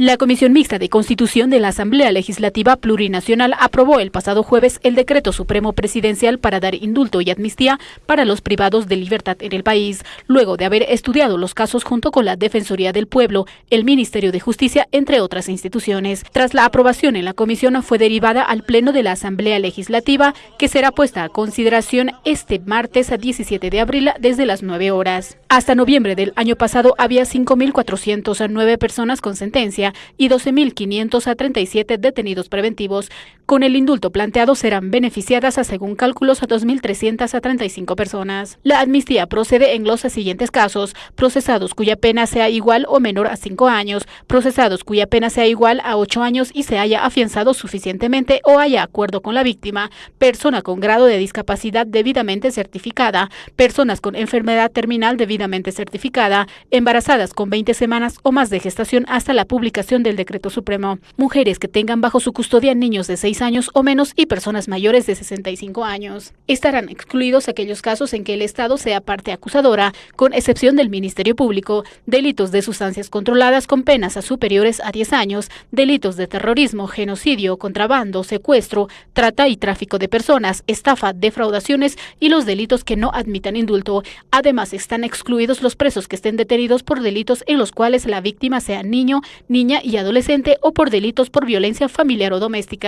La Comisión Mixta de Constitución de la Asamblea Legislativa Plurinacional aprobó el pasado jueves el decreto supremo presidencial para dar indulto y amnistía para los privados de libertad en el país, luego de haber estudiado los casos junto con la Defensoría del Pueblo, el Ministerio de Justicia, entre otras instituciones. Tras la aprobación en la comisión fue derivada al Pleno de la Asamblea Legislativa, que será puesta a consideración este martes 17 de abril desde las 9 horas. Hasta noviembre del año pasado había 5.409 personas con sentencia y 12.537 detenidos preventivos. Con el indulto planteado serán beneficiadas, a, según cálculos, a 2.335 personas. La amnistía procede en los siguientes casos. Procesados cuya pena sea igual o menor a 5 años, procesados cuya pena sea igual a 8 años y se haya afianzado suficientemente o haya acuerdo con la víctima, persona con grado de discapacidad debidamente certificada, personas con enfermedad terminal debidamente certificada, embarazadas con 20 semanas o más de gestación hasta la publicación del decreto supremo. Mujeres que tengan bajo su custodia niños de 6 años o menos y personas mayores de 65 años. Estarán excluidos aquellos casos en que el Estado sea parte acusadora, con excepción del Ministerio Público, delitos de sustancias controladas con penas superiores a 10 años, delitos de terrorismo, genocidio, contrabando, secuestro, trata y tráfico de personas, estafa, defraudaciones y los delitos que no admitan indulto. Además, están excluidos los presos que estén detenidos por delitos en los cuales la víctima sea niño, y adolescente o por delitos por violencia familiar o doméstica.